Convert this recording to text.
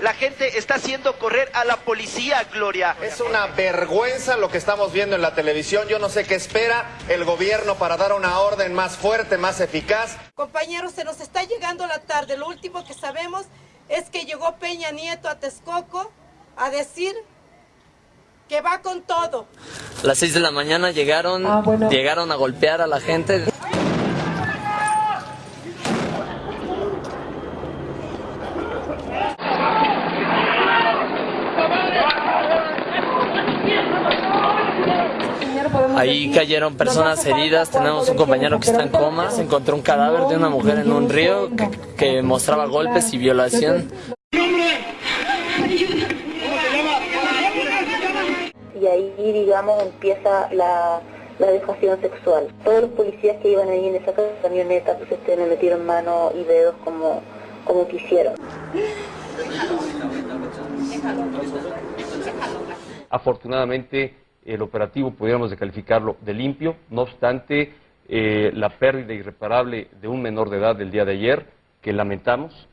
la gente está haciendo correr a la policía, Gloria. Es una vergüenza lo que estamos viendo en la televisión. Yo no sé qué espera el gobierno para dar una orden más fuerte, más eficaz. Compañeros, se nos está llegando la tarde. Lo último que sabemos es que llegó Peña Nieto a Texcoco a decir que va con todo. A las 6 de la mañana llegaron, llegaron a golpear a la gente. Ahí cayeron personas heridas, tenemos un compañero que está en coma, se encontró un cadáver de una mujer en un río que, que mostraba golpes y violación. y ahí, digamos, empieza la, la dejación sexual. Todos los policías que iban ahí en esa camioneta, pues este, me metieron manos y dedos como, como quisieron. Afortunadamente, el operativo pudiéramos calificarlo de limpio, no obstante, eh, la pérdida irreparable de un menor de edad del día de ayer, que lamentamos,